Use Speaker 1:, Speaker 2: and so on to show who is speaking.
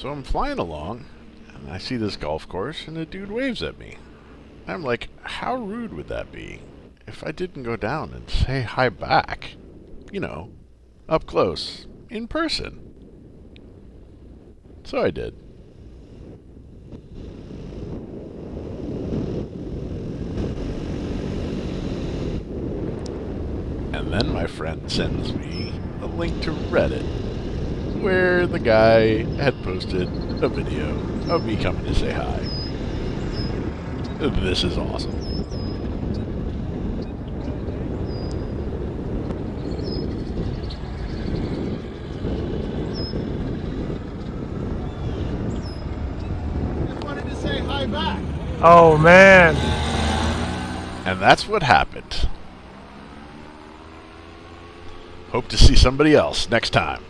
Speaker 1: So I'm flying along, and I see this golf course, and a dude waves at me. I'm like, how rude would that be if I didn't go down and say hi back? You know, up close, in person. So I did. And then my friend sends me a link to Reddit where the guy had posted a video of me coming to say hi. This is awesome.
Speaker 2: Just wanted to say hi back.
Speaker 3: Oh man.
Speaker 1: And that's what happened. Hope to see somebody else next time.